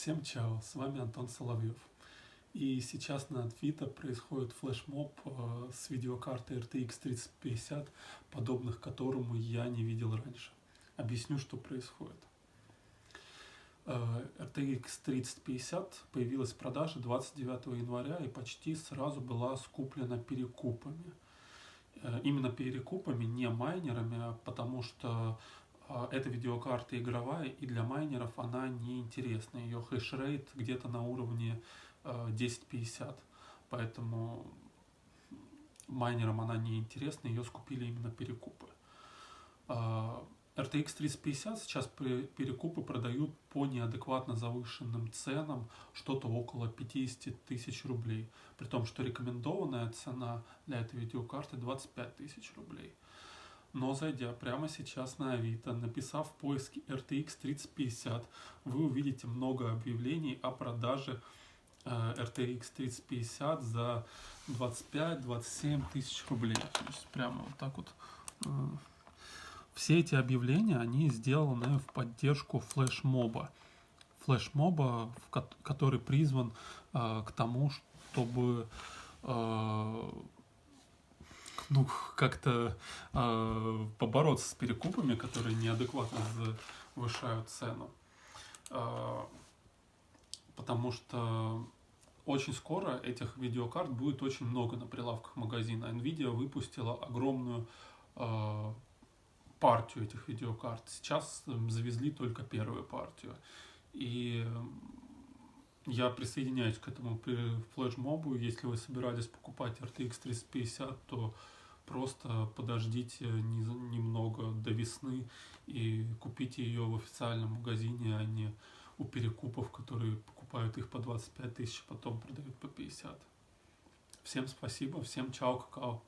Всем чао, с вами Антон Соловьев. И сейчас на Авито происходит флешмоб э, с видеокартой RTX 3050, подобных которому я не видел раньше. Объясню, что происходит. Э, RTX 3050 появилась в продаже 29 января и почти сразу была скуплена перекупами. Э, именно перекупами, не майнерами, потому что а, эта видеокарта игровая, и для майнеров она не интересна. Ее хешрейт где-то на уровне 1050. А, Поэтому майнерам она не интересна, ее скупили именно перекупы. А, RTX 3050 сейчас перекупы продают по неадекватно завышенным ценам, что-то около 50 тысяч рублей. При том, что рекомендованная цена для этой видеокарты 25 тысяч рублей. Но зайдя прямо сейчас на Авито, написав в поиске RTX 3050, вы увидите много объявлений о продаже э, RTX 3050 за 25-27 тысяч рублей. То есть прямо вот так вот. Э, все эти объявления, они сделаны в поддержку флешмоба. Флешмоба, который призван э, к тому, чтобы ну, как-то э, побороться с перекупами, которые неадекватно завышают цену. Э, потому что очень скоро этих видеокарт будет очень много на прилавках магазина. Nvidia выпустила огромную э, партию этих видеокарт. Сейчас завезли только первую партию. И я присоединяюсь к этому флешмобу. Если вы собирались покупать RTX 3050, то просто подождите немного до весны и купите ее в официальном магазине, а не у перекупов, которые покупают их по 25 тысяч, потом продают по 50. Всем спасибо, всем чао, какао.